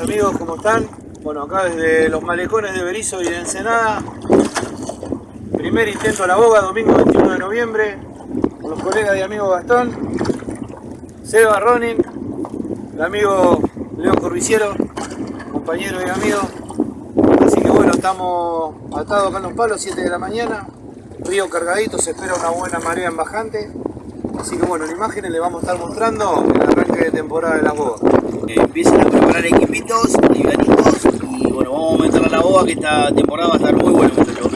amigos, ¿cómo están? Bueno, acá desde los malecones de Berizo y de Ensenada. Primer intento a la boga, domingo 21 de noviembre, con los colegas y amigos Gastón, Seba Ronin, el amigo Leo Corviciero, compañero y amigo. Así que bueno, estamos atados acá en los palos, 7 de la mañana, río cargadito, se espera una buena marea en bajante. Así que bueno, en imágenes les vamos a estar mostrando el arranque de temporada de las bogas. Empiezan a preparar equipitos, livianitos y bueno, vamos a meter a la boga que esta temporada va a estar muy buena muchachos.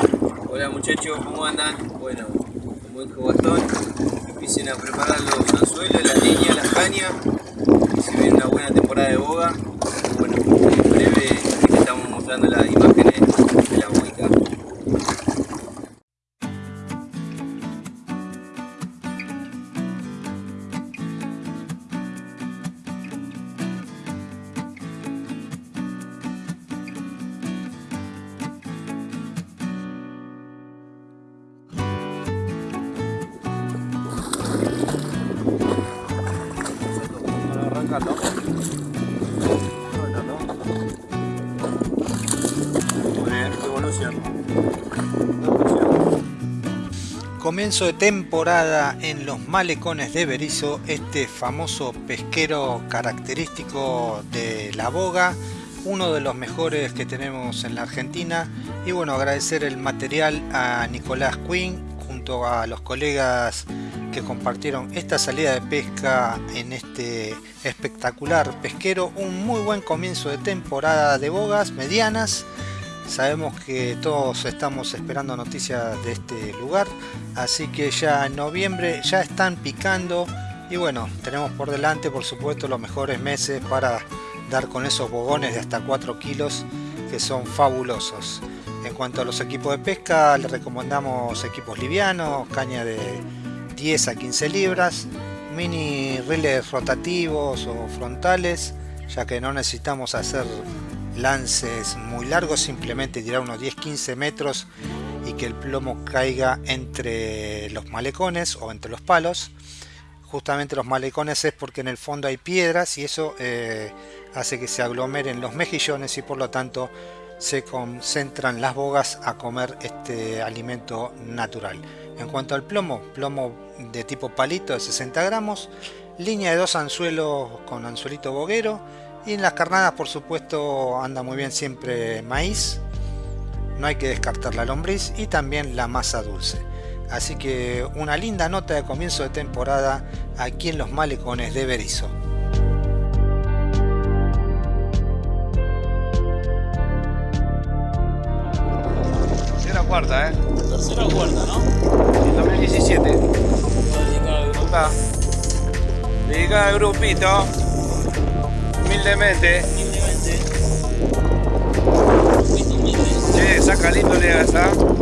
Hola muchachos, ¿cómo andan? Bueno, como dijo Gastón, empiecen a preparar los Evolución. Comienzo de temporada en los malecones de Berizo, este famoso pesquero característico de la boga, uno de los mejores que tenemos en la Argentina. Y bueno, agradecer el material a Nicolás Quinn junto a los colegas que compartieron esta salida de pesca en este espectacular pesquero. Un muy buen comienzo de temporada de bogas medianas. Sabemos que todos estamos esperando noticias de este lugar, así que ya en noviembre ya están picando y bueno, tenemos por delante por supuesto los mejores meses para dar con esos bogones de hasta 4 kilos que son fabulosos. En cuanto a los equipos de pesca, les recomendamos equipos livianos, caña de 10 a 15 libras, mini riles rotativos o frontales, ya que no necesitamos hacer lances muy largos, simplemente tirar unos 10-15 metros y que el plomo caiga entre los malecones o entre los palos. Justamente los malecones es porque en el fondo hay piedras y eso eh, hace que se aglomeren los mejillones y por lo tanto se concentran las bogas a comer este alimento natural. En cuanto al plomo, plomo de tipo palito de 60 gramos, línea de dos anzuelos con anzuelito boguero y en las carnadas por supuesto anda muy bien siempre maíz, no hay que descartar la lombriz y también la masa dulce. Así que una linda nota de comienzo de temporada aquí en los malecones de Berizo. Cuarta, eh. Tercera o cuarta, ¿no? En 2017. Acá. Dedicada al grupito. Humildemente. Che, saca lindo le esa.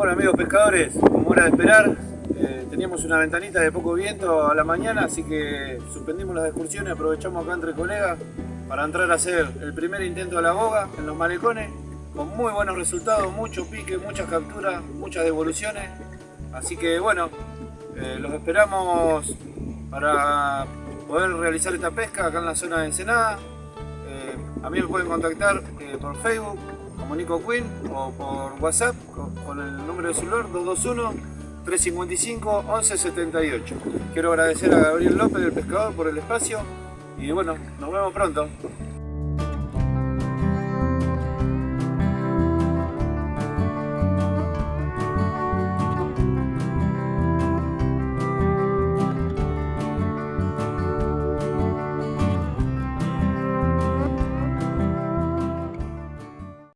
Bueno amigos pescadores, como era de esperar, eh, teníamos una ventanita de poco viento a la mañana, así que suspendimos las excursiones, aprovechamos acá entre colegas para entrar a hacer el primer intento de la boga en los malecones, con muy buenos resultados, mucho pique, muchas capturas, muchas devoluciones, así que bueno, eh, los esperamos para poder realizar esta pesca acá en la zona de Ensenada. A mí me pueden contactar eh, por Facebook como Nico Quinn o por WhatsApp con, con el número de celular 221-355-1178. Quiero agradecer a Gabriel López del Pescador por el espacio y bueno, nos vemos pronto.